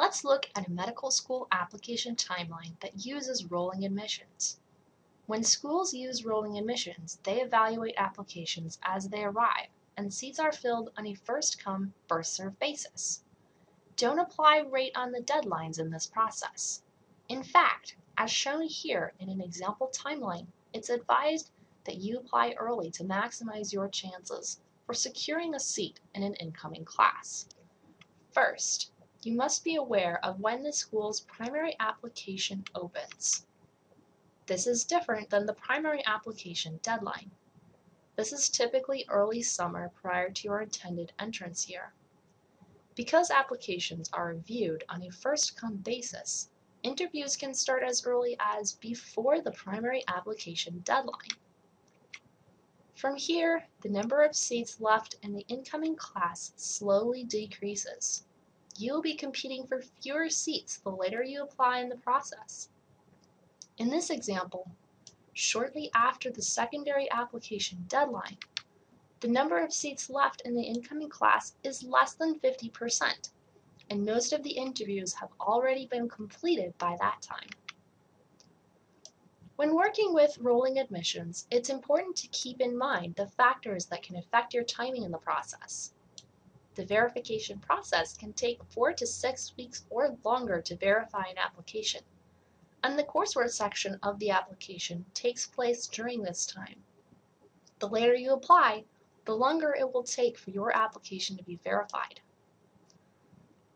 Let's look at a medical school application timeline that uses rolling admissions. When schools use rolling admissions, they evaluate applications as they arrive, and seats are filled on a first-come, first-served basis. Don't apply right on the deadlines in this process. In fact, as shown here in an example timeline, it's advised that you apply early to maximize your chances for securing a seat in an incoming class. First, you must be aware of when the school's primary application opens. This is different than the primary application deadline. This is typically early summer prior to your intended entrance year. Because applications are reviewed on a first-come basis, interviews can start as early as before the primary application deadline. From here, the number of seats left in the incoming class slowly decreases. You will be competing for fewer seats the later you apply in the process. In this example, shortly after the secondary application deadline, the number of seats left in the incoming class is less than 50%, and most of the interviews have already been completed by that time. When working with rolling admissions, it's important to keep in mind the factors that can affect your timing in the process. The verification process can take four to six weeks or longer to verify an application, and the coursework section of the application takes place during this time. The later you apply, the longer it will take for your application to be verified.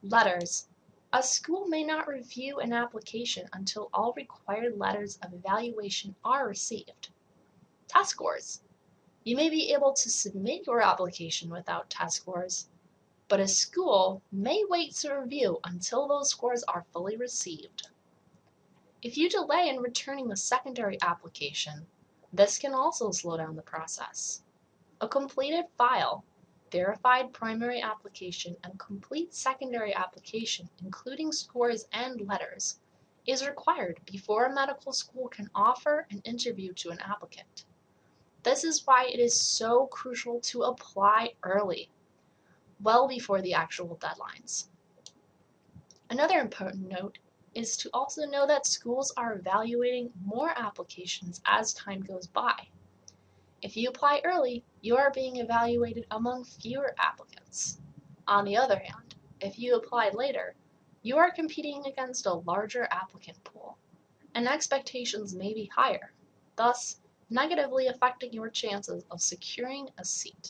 Letters a school may not review an application until all required letters of evaluation are received. Test scores. You may be able to submit your application without test scores, but a school may wait to review until those scores are fully received. If you delay in returning the secondary application, this can also slow down the process. A completed file verified primary application and complete secondary application, including scores and letters, is required before a medical school can offer an interview to an applicant. This is why it is so crucial to apply early, well before the actual deadlines. Another important note is to also know that schools are evaluating more applications as time goes by. If you apply early, you are being evaluated among fewer applicants. On the other hand, if you apply later, you are competing against a larger applicant pool, and expectations may be higher, thus negatively affecting your chances of securing a seat.